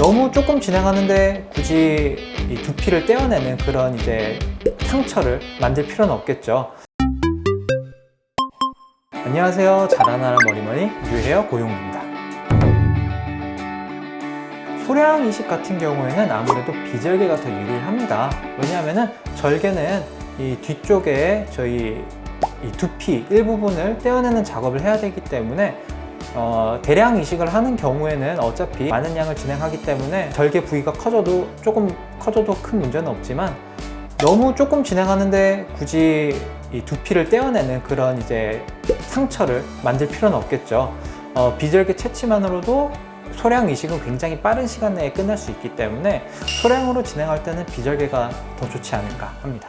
너무 조금 진행하는데 굳이 이 두피를 떼어내는 그런 이제 상처를 만들 필요는 없겠죠. 안녕하세요. 자라나라 머리머리 유헤어 고용입니다. 소량 이식 같은 경우에는 아무래도 비절개가 더 유리합니다. 왜냐하면 절개는 이 뒤쪽에 저희 이 두피 일부분을 떼어내는 작업을 해야 되기 때문에 어, 대량 이식을 하는 경우에는 어차피 많은 양을 진행하기 때문에 절개 부위가 커져도 조금 커져도 큰 문제는 없지만 너무 조금 진행하는데 굳이 이 두피를 떼어내는 그런 이제 상처를 만들 필요는 없겠죠. 어, 비절개 채취만으로도 소량 이식은 굉장히 빠른 시간 내에 끝날 수 있기 때문에 소량으로 진행할 때는 비절개가 더 좋지 않을까 합니다.